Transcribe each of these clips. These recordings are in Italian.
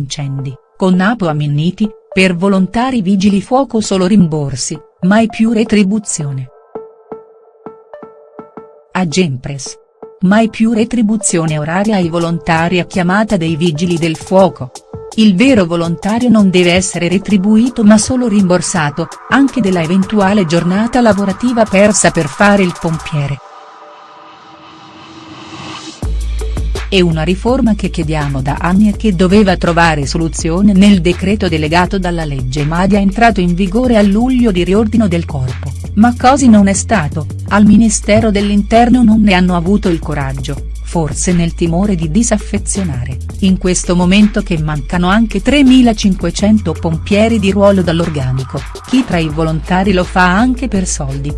incendi, con Napo a Minniti, per volontari vigili fuoco solo rimborsi, mai più retribuzione. A Gempres. Mai più retribuzione oraria ai volontari a chiamata dei vigili del fuoco. Il vero volontario non deve essere retribuito ma solo rimborsato, anche della eventuale giornata lavorativa persa per fare il pompiere. È una riforma che chiediamo da anni e che doveva trovare soluzione nel decreto delegato dalla legge Madia entrato in vigore a luglio di riordino del corpo, ma così non è stato, al Ministero dell'Interno non ne hanno avuto il coraggio, forse nel timore di disaffezionare, in questo momento che mancano anche 3.500 pompieri di ruolo dall'organico, chi tra i volontari lo fa anche per soldi.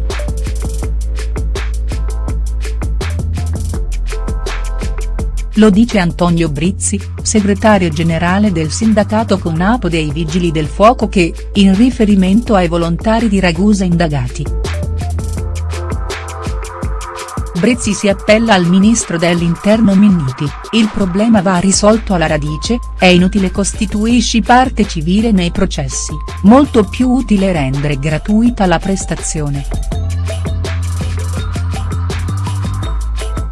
Lo dice Antonio Brizzi, segretario generale del sindacato Conapo dei Vigili del Fuoco che, in riferimento ai volontari di Ragusa indagati. Brizzi si appella al ministro dell'interno Minniti, il problema va risolto alla radice, è inutile costituisci parte civile nei processi, molto più utile rendere gratuita la prestazione.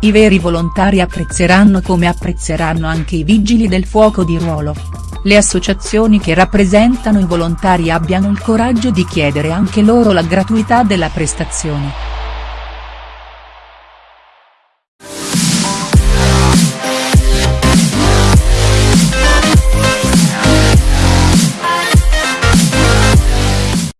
I veri volontari apprezzeranno come apprezzeranno anche i vigili del fuoco di ruolo. Le associazioni che rappresentano i volontari abbiano il coraggio di chiedere anche loro la gratuità della prestazione.